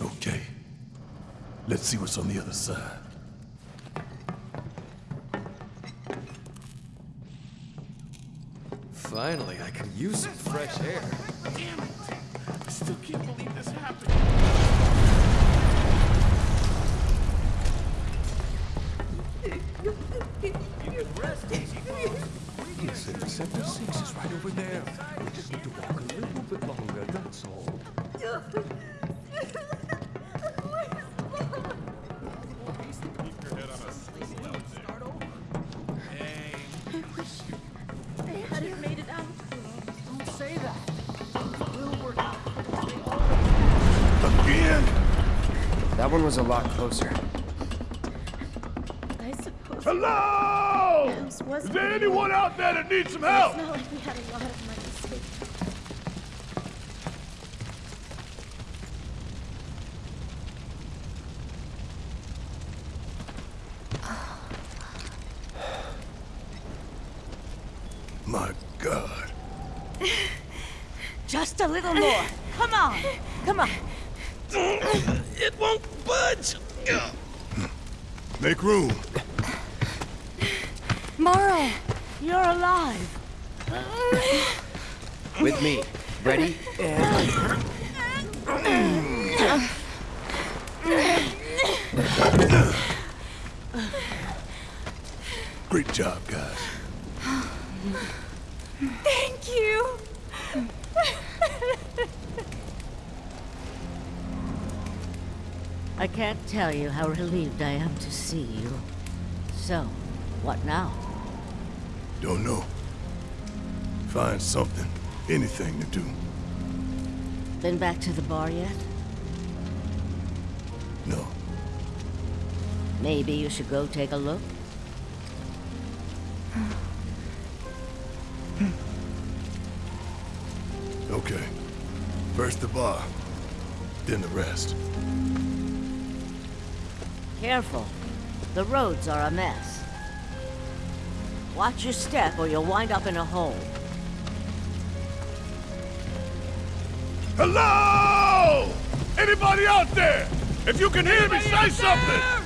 Okay. Let's see what's on the other side. Finally, I can use some fresh air. Damn it! I still can't believe this happened. That one was a lot closer. I suppose. Hello! Is there anyone out there that needs some It's help? not like we had a lot of money saved. My God. Just a little more. Come on. Come on. It won't budge! Make room. Morrow, you're alive. With me. Ready? Great job, guys. Thank you. I can't tell you how relieved I am to see you. So, what now? Don't know. Find something, anything to do. Been back to the bar yet? No. Maybe you should go take a look? Okay. First the bar, then the rest. Careful. The roads are a mess. Watch your step or you'll wind up in a hole. Hello! Anybody out there? If you can hear me, say something! Hey!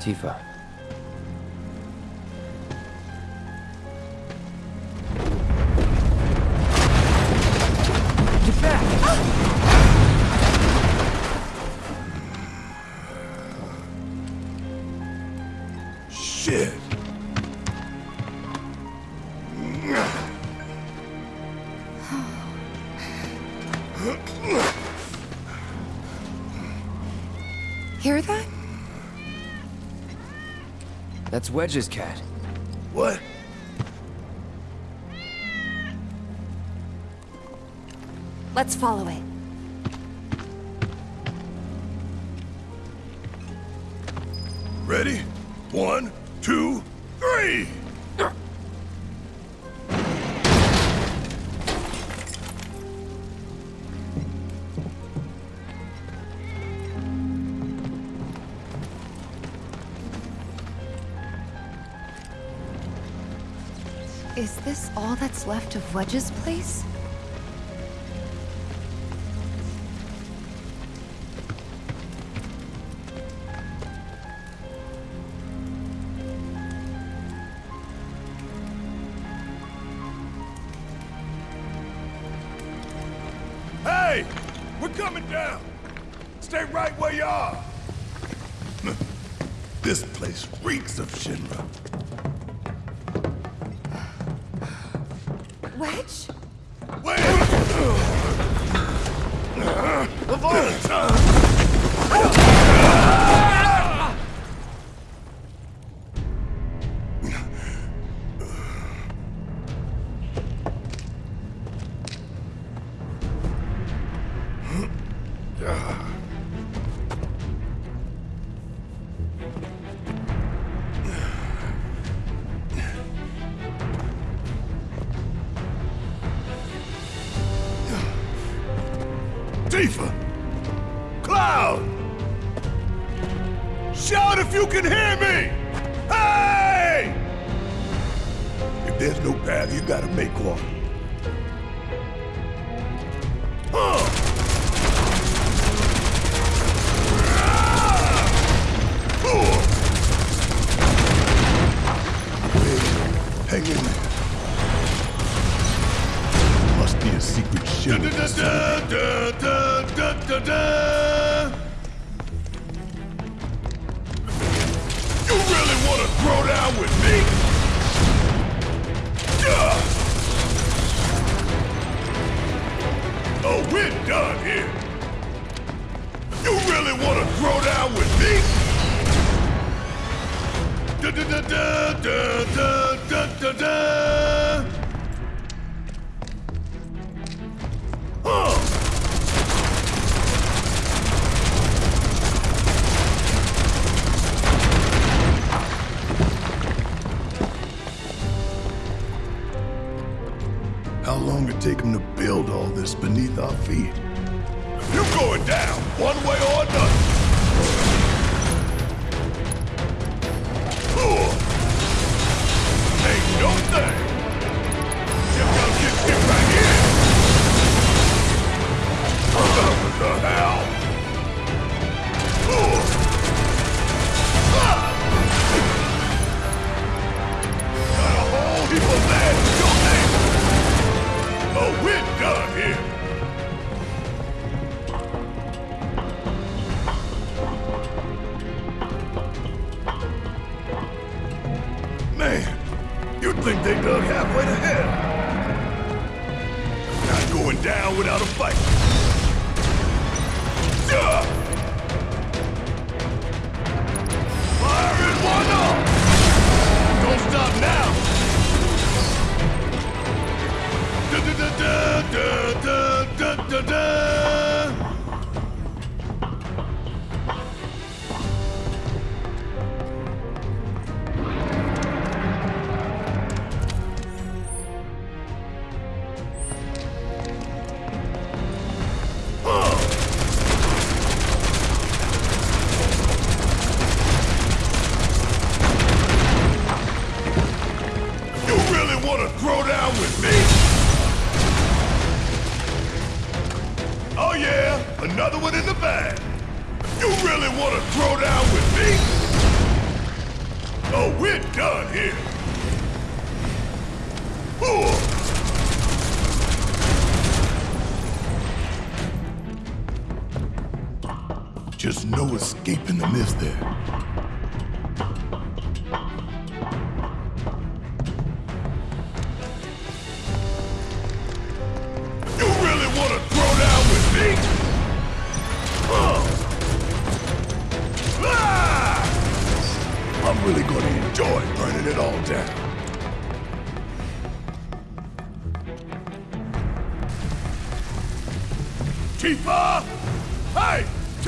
Tifa. Get back! Shit! That's Wedge's cat. What? Let's follow it. Ready? One, Is this all that's left of Wedge's place? devil!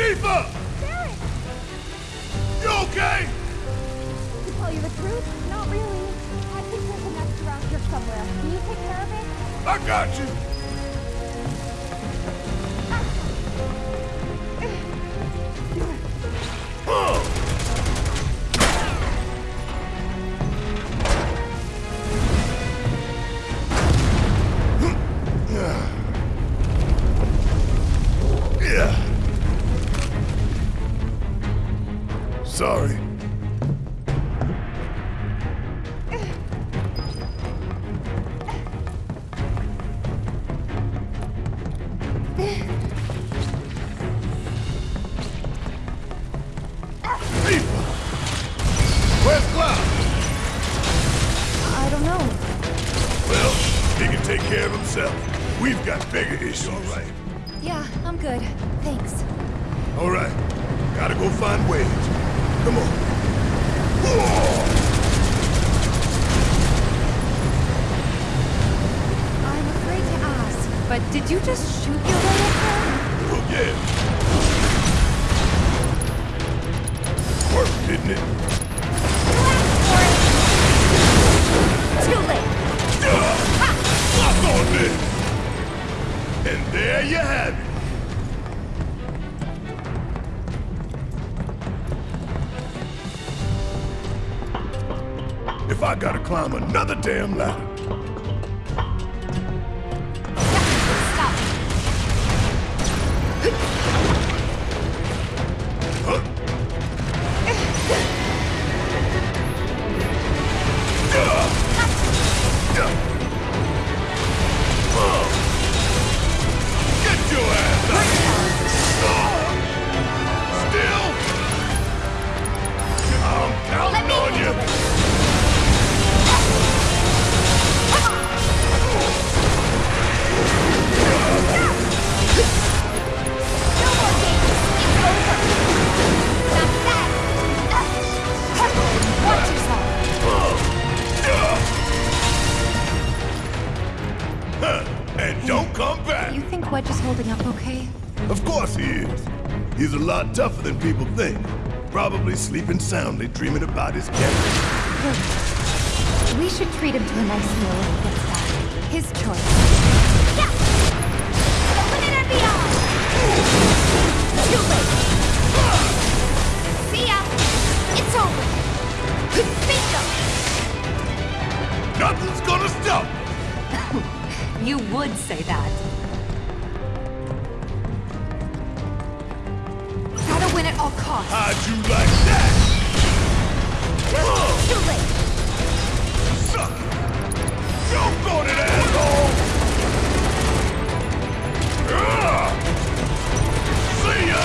Tifa! Derek! You okay? To tell you the truth, not really. I think there's a nest around here somewhere. Can you take care of it? I got you! But did you just shoot your way up there? Well, yeah. Worked, didn't it? Too late. Fuck on this! And there you have it. If I gotta climb another damn ladder. Probably sleeping soundly, dreaming about his captain. We should treat him to a nice meal when he gets back. His choice. Yeah. The and beyond. Too late. See ya. It's over. Bingo. Nothing's gonna stop. You would say that. Win at all costs. How'd you like that? Too late. Suck it. Jump on it, asshole! See ya!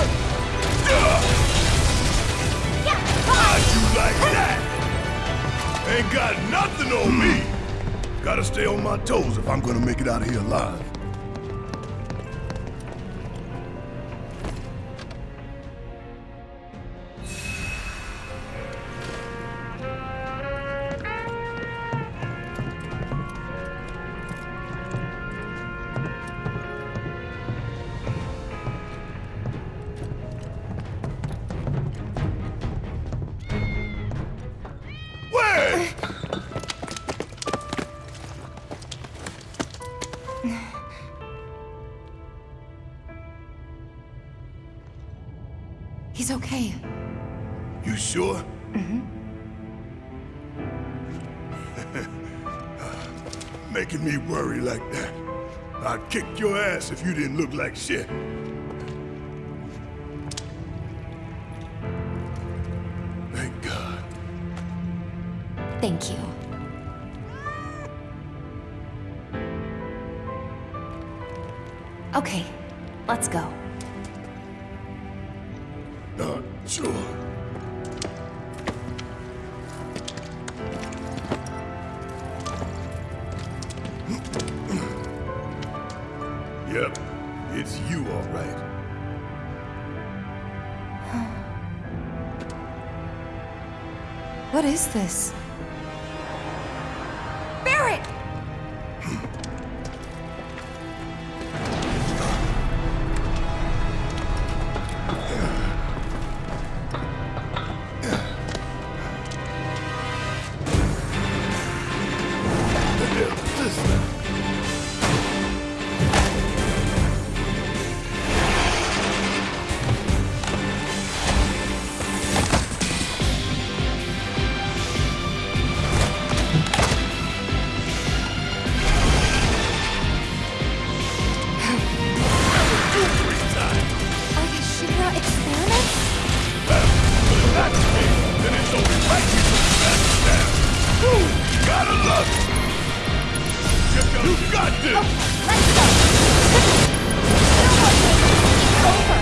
How'd you like that? Ain't got nothing on me. Gotta stay on my toes if I'm gonna make it out of here alive. Making me worry like that. I'd kick your ass if you didn't look like shit. Thank God. Thank you. Okay, let's go. Not sure. What is this? Gotta it. You, got this. Oh, let's go.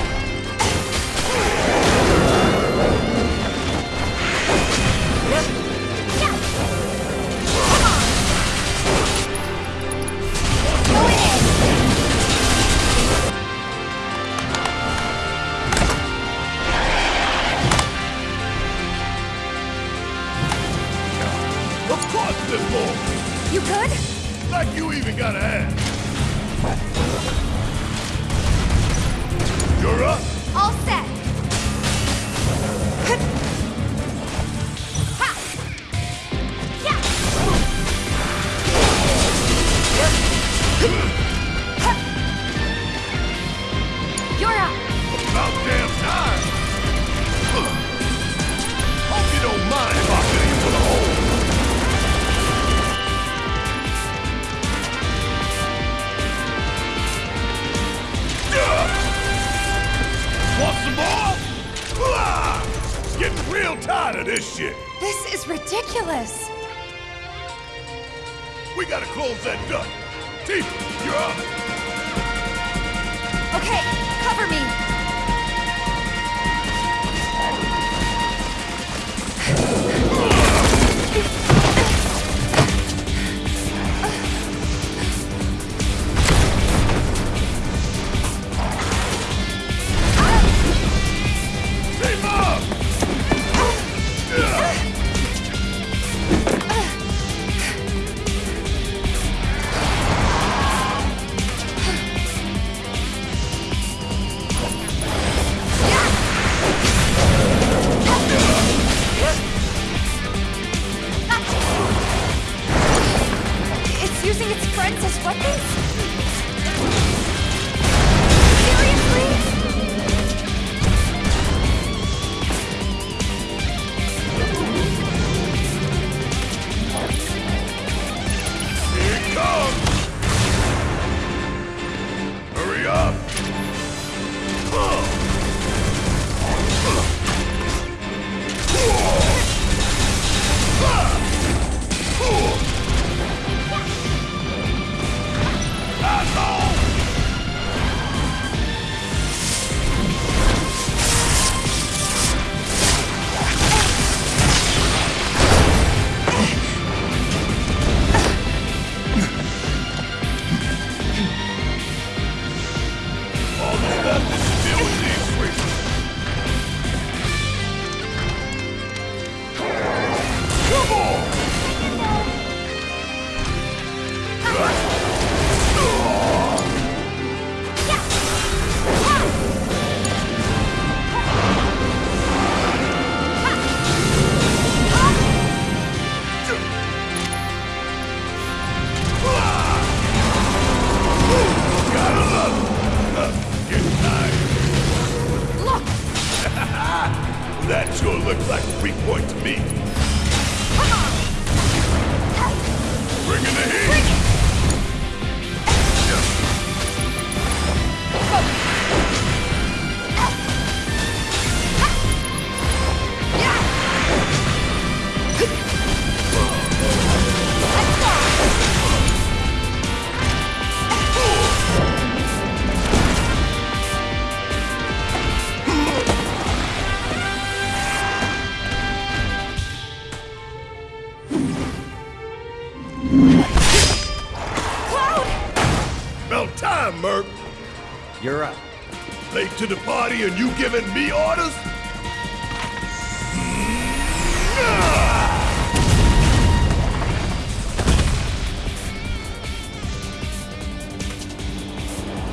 and you giving me orders?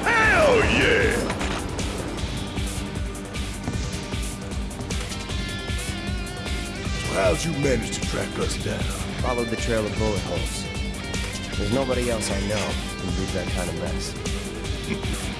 Hell yeah! How'd you manage to track us down? Followed the trail of bullet holes. There's nobody else I know who do that kind of mess.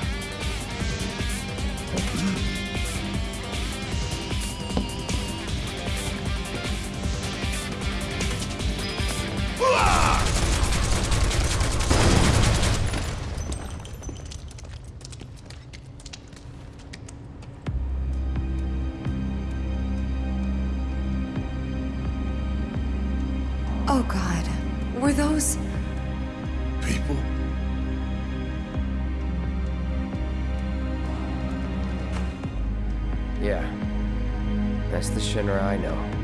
Yeah. That's the Shinra I know.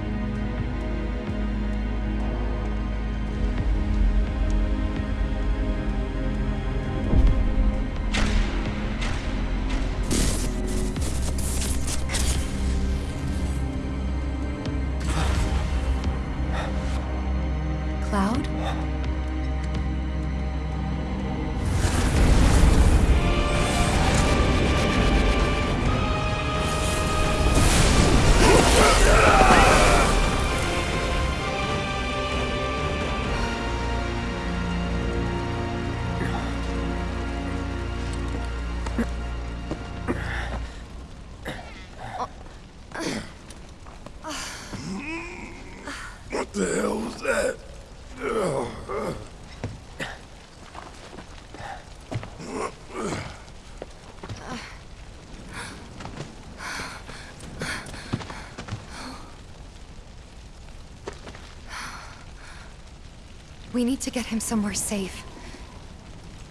Need to get him somewhere safe.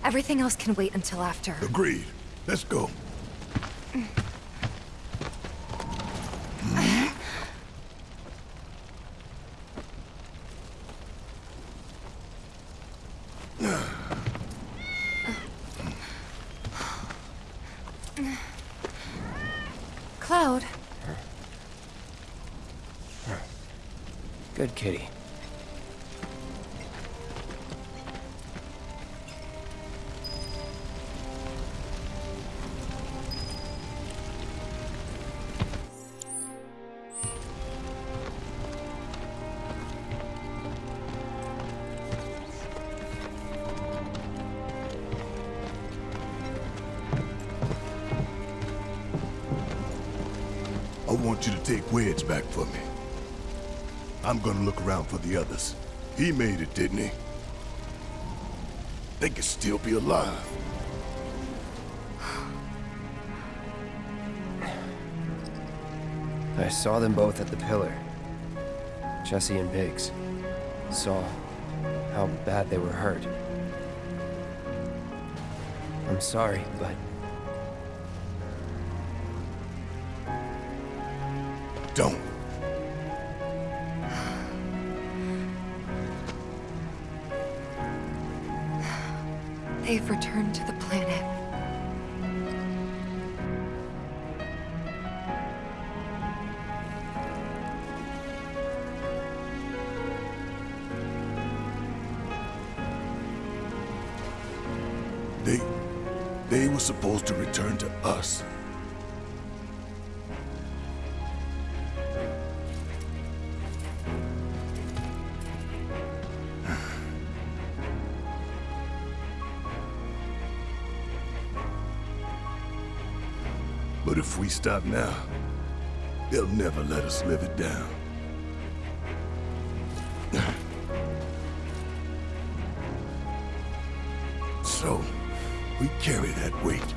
Everything else can wait until after. Agreed. Let's go. Cloud, Good kitty. I'm gonna look around for the others. He made it, didn't he? They could still be alive. I saw them both at the pillar. Jessie and Biggs. Saw how bad they were hurt. I'm sorry, but Don't. They've returned to the planet. They... They were supposed to return to us. We stop now, they'll never let us live it down. So, we carry that weight.